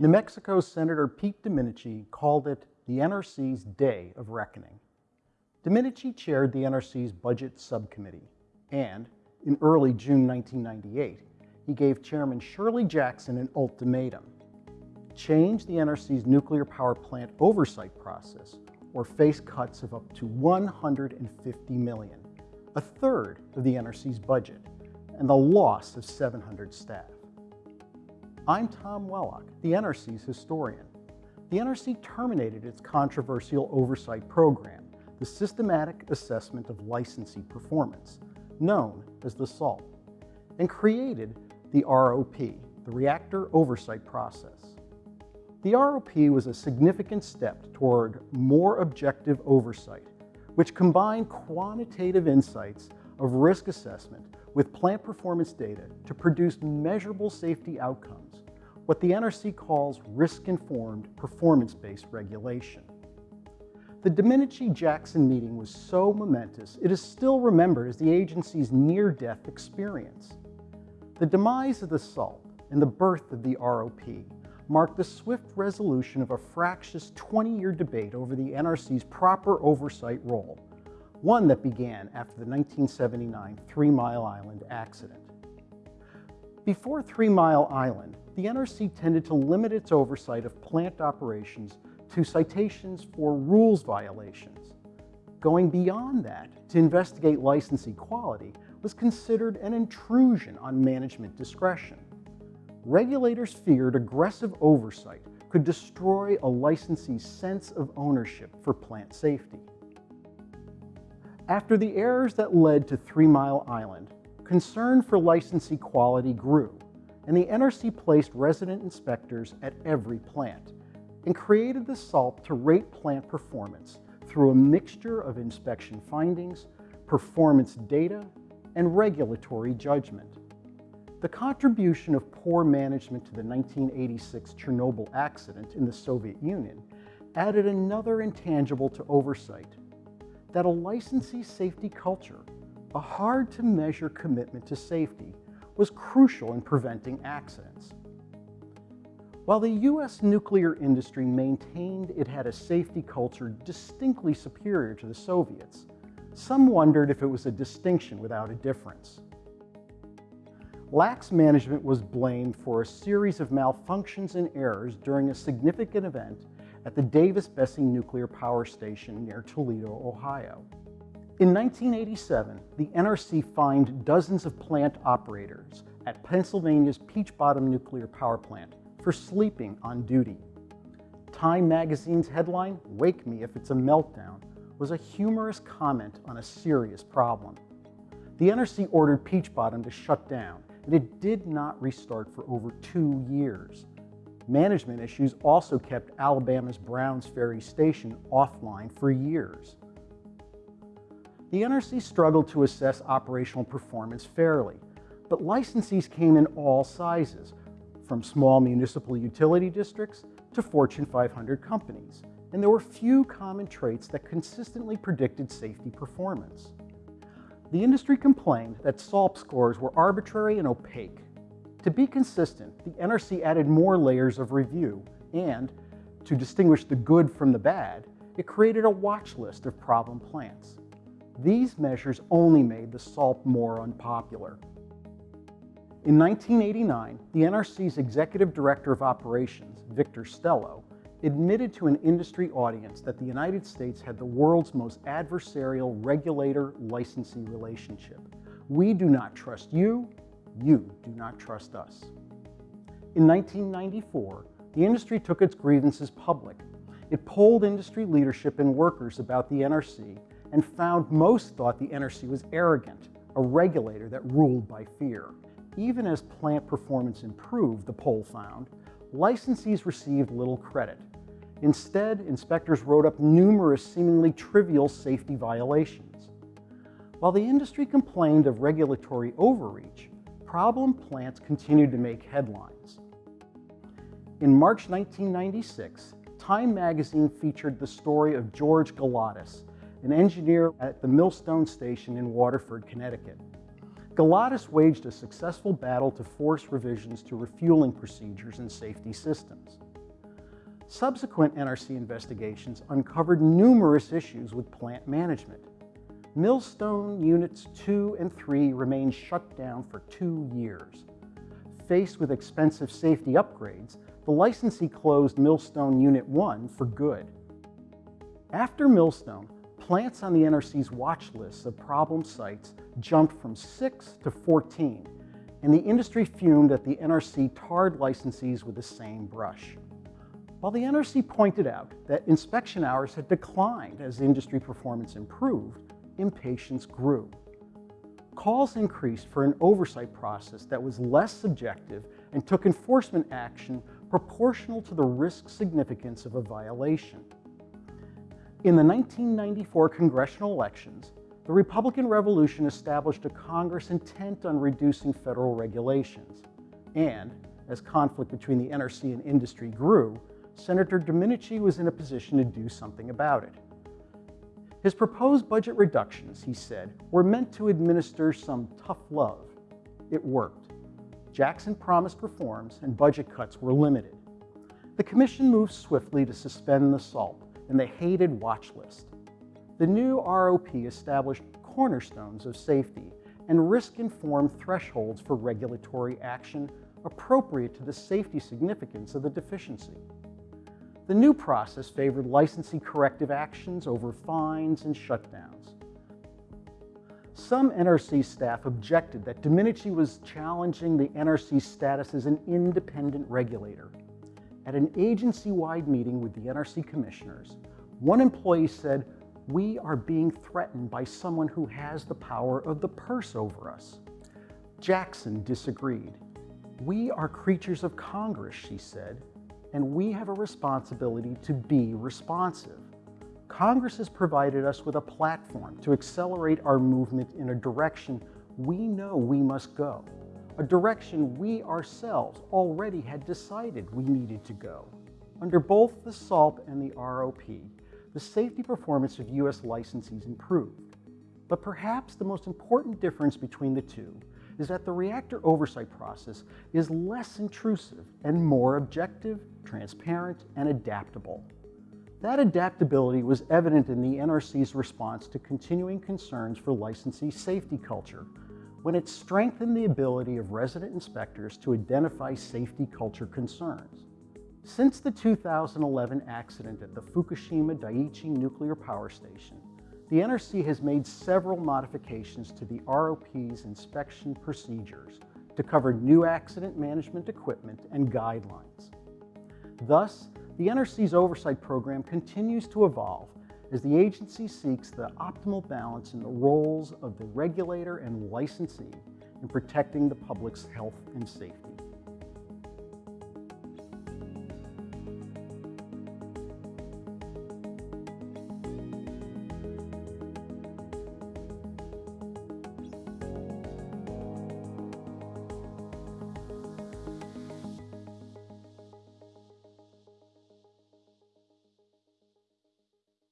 New Mexico Senator Pete Domenici called it the NRC's Day of Reckoning. Domenici chaired the NRC's Budget Subcommittee, and in early June 1998, he gave Chairman Shirley Jackson an ultimatum. Change the NRC's nuclear power plant oversight process or face cuts of up to 150 million, a third of the NRC's budget, and the loss of 700 staff. I'm Tom Wellock, the NRC's historian. The NRC terminated its controversial oversight program, the Systematic Assessment of Licensee Performance, known as the SALP, and created the ROP, the Reactor Oversight Process. The ROP was a significant step toward more objective oversight, which combined quantitative insights of risk assessment with plant performance data to produce measurable safety outcomes, what the NRC calls risk-informed, performance-based regulation. The Domenici-Jackson meeting was so momentous, it is still remembered as the agency's near-death experience. The demise of the SALP and the birth of the ROP marked the swift resolution of a fractious 20-year debate over the NRC's proper oversight role, one that began after the 1979 Three Mile Island accident. Before Three Mile Island, the NRC tended to limit its oversight of plant operations to citations for rules violations. Going beyond that to investigate licensee quality was considered an intrusion on management discretion. Regulators feared aggressive oversight could destroy a licensee's sense of ownership for plant safety. After the errors that led to Three Mile Island, concern for licensee quality grew, and the NRC placed resident inspectors at every plant and created the SALP to rate plant performance through a mixture of inspection findings, performance data, and regulatory judgment. The contribution of poor management to the 1986 Chernobyl accident in the Soviet Union added another intangible to oversight, that a licensee safety culture a hard-to-measure commitment to safety was crucial in preventing accidents. While the U.S. nuclear industry maintained it had a safety culture distinctly superior to the Soviets, some wondered if it was a distinction without a difference. Lax management was blamed for a series of malfunctions and errors during a significant event at the Davis-Besse nuclear power station near Toledo, Ohio. In 1987, the NRC fined dozens of plant operators at Pennsylvania's Peach Bottom nuclear power plant for sleeping on duty. Time magazine's headline, Wake Me If It's a Meltdown, was a humorous comment on a serious problem. The NRC ordered Peach Bottom to shut down, and it did not restart for over two years. Management issues also kept Alabama's Browns Ferry Station offline for years the NRC struggled to assess operational performance fairly, but licensees came in all sizes, from small municipal utility districts to Fortune 500 companies, and there were few common traits that consistently predicted safety performance. The industry complained that SALP scores were arbitrary and opaque. To be consistent, the NRC added more layers of review, and to distinguish the good from the bad, it created a watch list of problem plants. These measures only made the SALP more unpopular. In 1989, the NRC's Executive Director of Operations, Victor Stello, admitted to an industry audience that the United States had the world's most adversarial regulator-licensee relationship. We do not trust you, you do not trust us. In 1994, the industry took its grievances public. It polled industry leadership and workers about the NRC and found most thought the NRC was arrogant, a regulator that ruled by fear. Even as plant performance improved, the poll found, licensees received little credit. Instead, inspectors wrote up numerous seemingly trivial safety violations. While the industry complained of regulatory overreach, problem plants continued to make headlines. In March 1996, Time magazine featured the story of George Galatis, an engineer at the Millstone Station in Waterford, Connecticut. Galatis waged a successful battle to force revisions to refueling procedures and safety systems. Subsequent NRC investigations uncovered numerous issues with plant management. Millstone Units 2 and 3 remained shut down for two years. Faced with expensive safety upgrades, the licensee closed Millstone Unit 1 for good. After Millstone, plants on the NRC's watch list of problem sites jumped from 6 to 14, and the industry fumed at the NRC tarred licensees with the same brush. While the NRC pointed out that inspection hours had declined as industry performance improved, impatience grew. Calls increased for an oversight process that was less subjective and took enforcement action proportional to the risk significance of a violation. In the 1994 congressional elections, the Republican Revolution established a Congress intent on reducing federal regulations. And, as conflict between the NRC and industry grew, Senator Domenici was in a position to do something about it. His proposed budget reductions, he said, were meant to administer some tough love. It worked. Jackson promised reforms and budget cuts were limited. The commission moved swiftly to suspend the SALP and the hated watch list. The new ROP established cornerstones of safety and risk-informed thresholds for regulatory action appropriate to the safety significance of the deficiency. The new process favored licensee corrective actions over fines and shutdowns. Some NRC staff objected that Domenici was challenging the NRC's status as an independent regulator. At an agency-wide meeting with the NRC commissioners, one employee said, we are being threatened by someone who has the power of the purse over us. Jackson disagreed. We are creatures of Congress, she said, and we have a responsibility to be responsive. Congress has provided us with a platform to accelerate our movement in a direction we know we must go, a direction we ourselves already had decided we needed to go. Under both the SALP and the ROP, the safety performance of U.S. licensees improved. But perhaps the most important difference between the two is that the reactor oversight process is less intrusive and more objective, transparent, and adaptable. That adaptability was evident in the NRC's response to continuing concerns for licensee safety culture when it strengthened the ability of resident inspectors to identify safety culture concerns. Since the 2011 accident at the Fukushima Daiichi nuclear power station, the NRC has made several modifications to the ROP's inspection procedures to cover new accident management equipment and guidelines. Thus, the NRC's oversight program continues to evolve as the agency seeks the optimal balance in the roles of the regulator and licensee in protecting the public's health and safety.